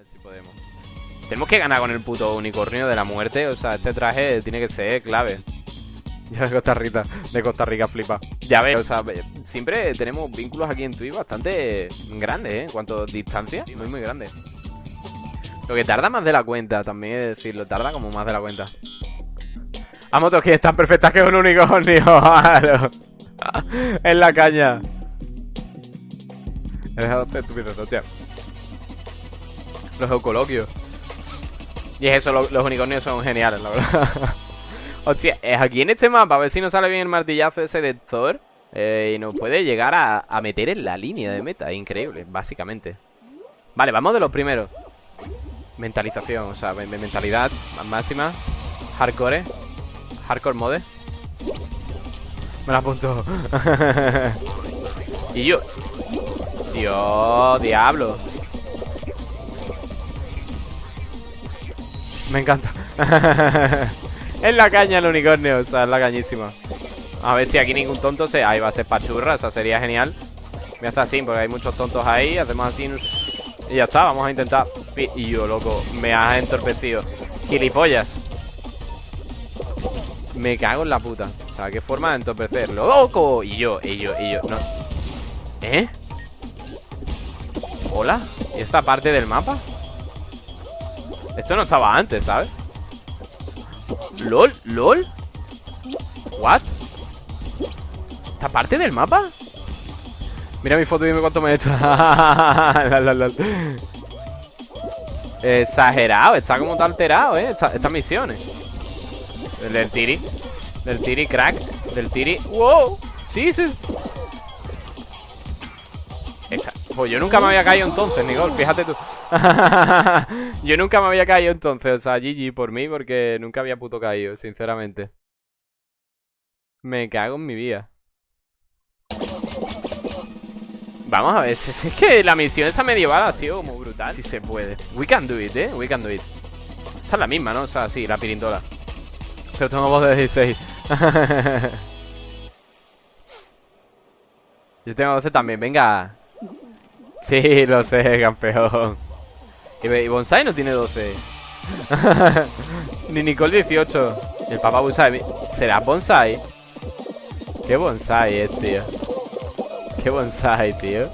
ver si podemos. Tenemos que ganar con el puto unicornio de la muerte. O sea, este traje tiene que ser clave. Ya de Costa Rica, de Costa Rica flipa. Ya ves, o sea, siempre tenemos vínculos aquí en Twitch bastante grandes, ¿eh? En cuanto a distancia, muy, muy grandes. Lo que tarda más de la cuenta, también es decirlo, tarda como más de la cuenta. A motos que están perfectas que un unicornio. en la caña. He dejado este estúpido, hostia. Los eucoloquios. Y es eso, los unicornios son geniales, la verdad. Hostia, es aquí en este mapa, a ver si nos sale bien el martillazo ese de Thor. Eh, y nos puede llegar a, meter en la línea de meta. Increíble, básicamente. Vale, vamos de los primeros. Mentalización, o sea, mentalidad máxima. Hardcore. Hardcore mode. Me la apunto. y yo. Dios, diablo. Me encanta. En la caña el unicornio, o sea, es la cañísima. A ver si aquí ningún tonto se... Ahí va a ser pachurra, o sea, sería genial. Voy a así, porque hay muchos tontos ahí. Hacemos así... Y ya está, vamos a intentar... Y yo, loco, me has entorpecido. Gilipollas. Me cago en la puta. O sea, qué forma de entorpecerlo. ¡Loco! Y yo, y yo, y yo. No. ¿Eh? ¿Hola? ¿Y esta parte del mapa? Esto no estaba antes, ¿sabes? ¿LOL? ¿LOL? ¿What? ¿Esta parte del mapa? Mira mi foto y dime cuánto me he hecho Exagerado, está como tan alterado, eh Estas misiones Del tiri Del tiri crack Del tiri ¡Wow! Sí, sí Pues yo nunca me había caído entonces, Nicole Fíjate tú Yo nunca me había caído entonces, o sea, GG por mí, porque nunca había puto caído, sinceramente. Me cago en mi vida. Vamos a ver, es que la misión esa medieval ha sido como brutal. Si se puede. We can do it, eh, we can do it. Esta es la misma, ¿no? O sea, sí, la pirintola. Pero tengo voz de 16. Yo tengo 12 también, venga. Sí, lo sé, campeón. Y Bonsai no tiene 12. Ni Nicole 18. El papá Bonsai. ¿Será Bonsai? ¿Qué Bonsai es, tío? ¿Qué Bonsai, tío?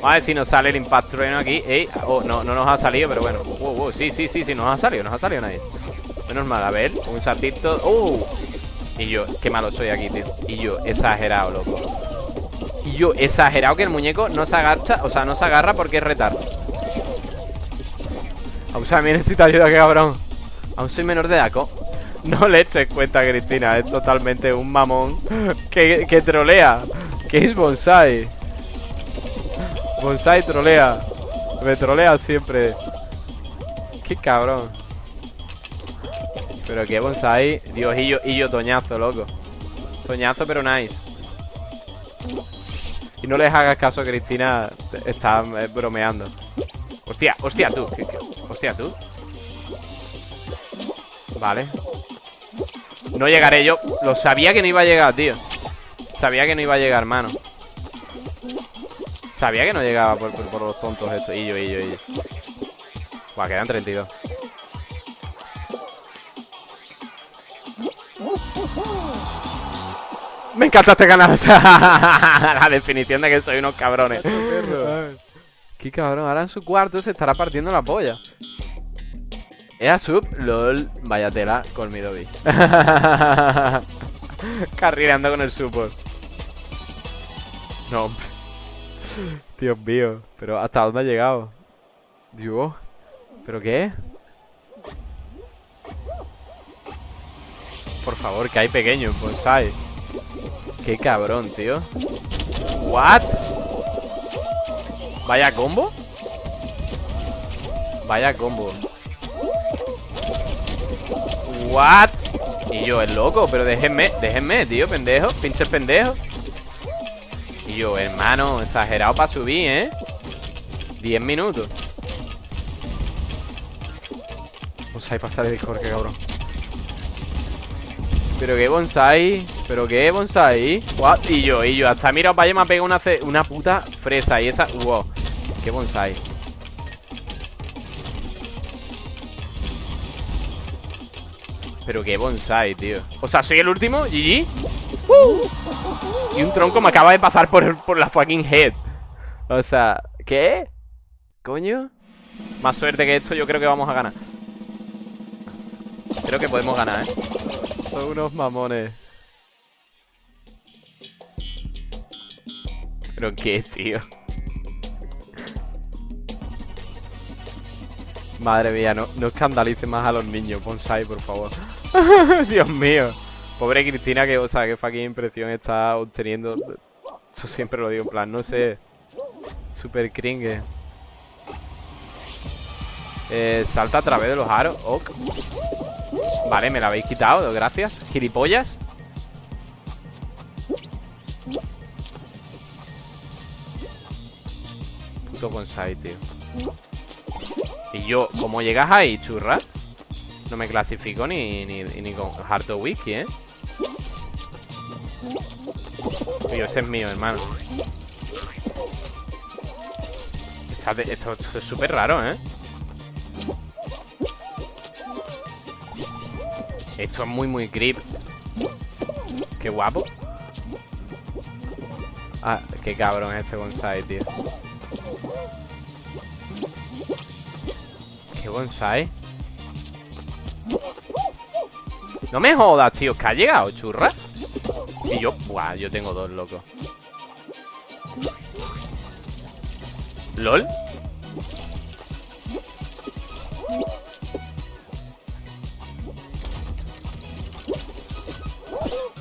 Vamos a ver si nos sale el Impact Trueno aquí. Oh, no, no nos ha salido, pero bueno. Wow, wow, sí, sí, sí, sí, nos ha salido, nos ha salido nadie. Menos mal, a ver, un saltito. ¡Uh! Y yo, qué malo soy aquí, tío. Y yo, exagerado, loco. Y yo, exagerado que el muñeco no se agacha, o sea, no se agarra porque es retar. Aún me necesita ayuda, que cabrón. Aún soy menor de edad, No le eches cuenta, Cristina Es totalmente un mamón. Que, que trolea. ¿Qué es bonsai? Bonsai trolea. Me trolea siempre. Qué cabrón. Pero qué bonsai. Dios, y yo, y toñazo, loco. Toñazo, pero nice. Y no les hagas caso Cristina. Está eh, bromeando Hostia, hostia, tú. Hostia, tú. Vale. No llegaré yo. Lo sabía que no iba a llegar, tío. Sabía que no iba a llegar, mano. Sabía que no llegaba por, los tontos estos. Y yo, y yo, y yo. Buah, quedan 32 Me encanta este canal La definición de que soy unos cabrones Qué cabrón, ahora en su cuarto se estará partiendo la polla. Era sub, lol, vaya tela con mi Dobby. Carrileando con el support. No, hombre. Dios mío, pero ¿hasta dónde ha llegado? Dios, ¿pero qué? Por favor, que hay pequeño bonsai. Qué cabrón, tío. ¿What? Vaya combo Vaya combo What Y yo, es loco, pero déjenme Déjenme, tío, pendejo, pinches pendejo. Y yo, hermano Exagerado para subir, ¿eh? 10 minutos. Bonsai para salir de Discord, qué cabrón. Pero qué bonsai Pero qué bonsai. What? Y yo, y yo, hasta mira, vaya me ha pegado una, una puta fresa Y esa, wow qué bonsai Pero qué bonsai, tío O sea, soy el último, GG. Y un tronco me acaba de pasar por, por la fucking head O sea, ¿qué? ¿Coño? Más suerte que esto, yo creo que vamos a ganar Creo que podemos ganar, ¿eh? Son unos mamones ¿Pero qué, tío? Madre mía, no, no escandalice más a los niños, bonsai, por favor. Dios mío. Pobre Cristina, que, o sea, qué fucking impresión está obteniendo. Eso siempre lo digo, en plan, no sé. Super cringe. Eh, salta a través de los aros. Vale, me la habéis quitado, gracias. Gilipollas. Puto bonsai, tío. Y yo, como llegas ahí, churra No me clasifico ni, ni, ni con Harto Wiki, ¿eh? Tío, ese es mío, hermano esto, es súper raro, ¿eh? Esto es muy, muy creep Qué guapo Ah, qué cabrón este bonsai, tío bonsai No me jodas, tío Que ha llegado, churra. Y yo, buah, yo tengo dos, loco. ¿Lol?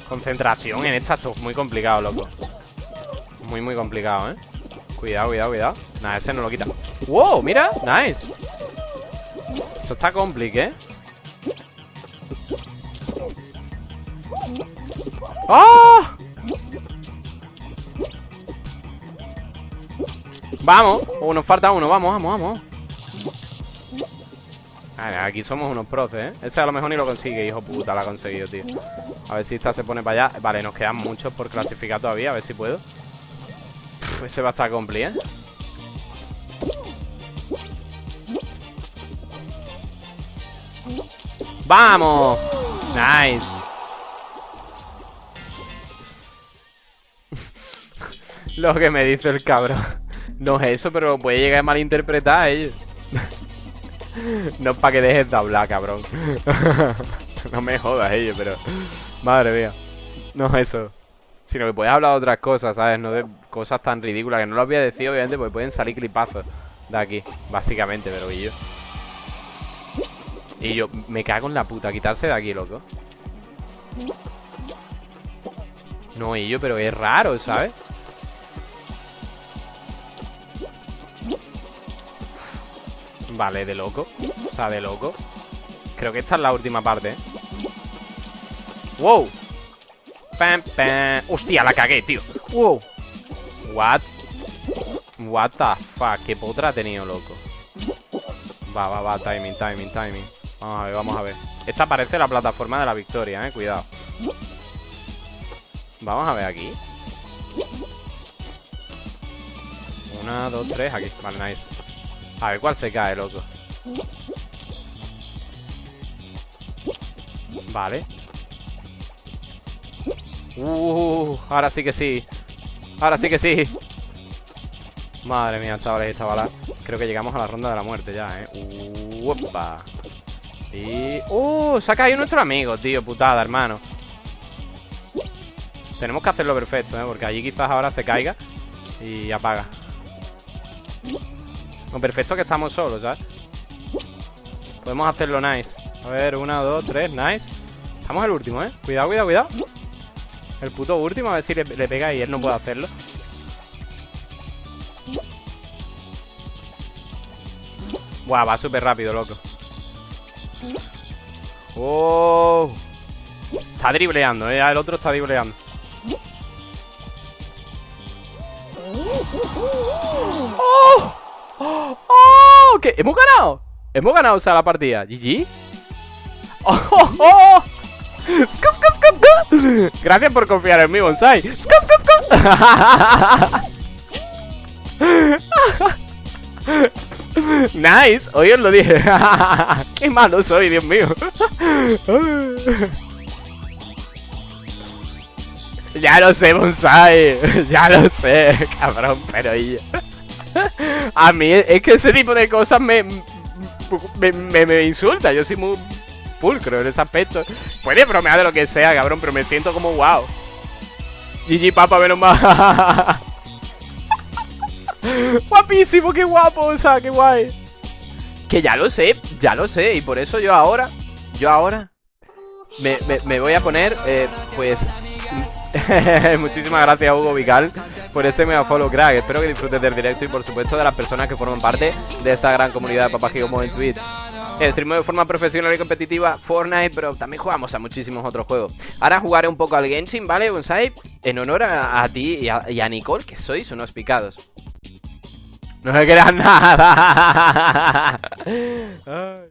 Concentración en esta Esto es muy complicado, loco. Muy, muy complicado, ¿eh? Cuidado, cuidado, cuidado. Nada, ese no lo quita. ¡Wow! Mira, nice esto está complicado, ¿eh? ¡Ah! Vamos, oh, nos falta uno, vamos, vamos, vamos aquí somos unos proces, ¿eh? Ese a lo mejor ni lo consigue, hijo puta, lo ha conseguido, tío A ver si esta se pone para allá Vale, nos quedan muchos por clasificar todavía, a ver si puedo Ese va a estar complicado, ¿eh? ¡Vamos! Nice. Lo que me dice el cabrón. No es eso, pero puede llegar a malinterpretar ellos No es para que dejes de hablar, cabrón. No me jodas ellos, pero Madre mía. No es eso. Sino que puedes hablar de otras cosas, ¿sabes? No de cosas tan ridículas Que no lo había decidido, obviamente, porque pueden salir clipazos De aquí, básicamente, pero yo y yo, me cago en la puta, quitarse de aquí, loco No, y yo, pero es raro, ¿sabes? Vale, de loco O sea, de loco Creo que esta es la última parte, ¿eh? ¡Wow! Pam, pam. ¡Hostia, la cagué, tío! ¡Wow! ¿What? What the fuck? ¿Qué potra ha tenido, loco? Va, va, va, timing, timing, timing Vamos a ver, vamos a ver. Esta parece la plataforma de la victoria, eh, cuidado. Vamos a ver aquí. Una, dos, tres, aquí. Vale, nice. A ver cuál se cae, loco. Vale. Uh, ahora sí que sí. Ahora sí que sí. Madre mía, chavales y chavalas Creo que llegamos a la ronda de la muerte ya, eh. Uh, Upa. Y... ¡Uh! Se ha caído nuestro amigo, tío, putada, hermano Tenemos que hacerlo perfecto, ¿eh? Porque allí quizás ahora se caiga Y apaga Lo perfecto que estamos solos, ¿sabes? Podemos hacerlo nice A ver, una, dos, tres, nice Estamos el último, ¿eh? Cuidado, cuidado, cuidado El puto último, a ver si le, le pega y él no puede hacerlo Buah, va súper rápido, loco Oh. Está dribleando, eh. El otro está dribleando. ¡Oh! ¡Oh! ¿Qué? ¿Hemos ganado? Hemos ganado, o sea, la partida. ¿GG? ¡Oh! oh, oh! Gracias por confiar en mí, Bonsai. Nice, hoy os lo dije. Qué malo soy, Dios mío. ya lo sé, Bonsai. Ya lo sé, cabrón, pero. A mí es que ese tipo de cosas me, me, insulta. Yo soy muy pulcro en ese aspecto. Puede bromear de lo que sea, cabrón, pero me siento como wow. GG Papa, menos mal. Guapísimo, qué guapo, o sea, qué guay. Que ya lo sé, ya lo sé. Y por eso yo ahora, yo ahora me, me, voy a poner, eh, pues... Muchísimas gracias Hugo Vical por ese mega follow crack Espero que disfrutes del directo y por supuesto de las personas que forman parte de esta gran comunidad de Papá Gigomo en Twitch Streamo de forma profesional y competitiva Fortnite, pero también jugamos a muchísimos otros juegos Ahora jugaré un poco al Genshin, ¿vale, Bonsai? En honor a, ti y a, y a Nicole, que sois unos picados no se crean nada.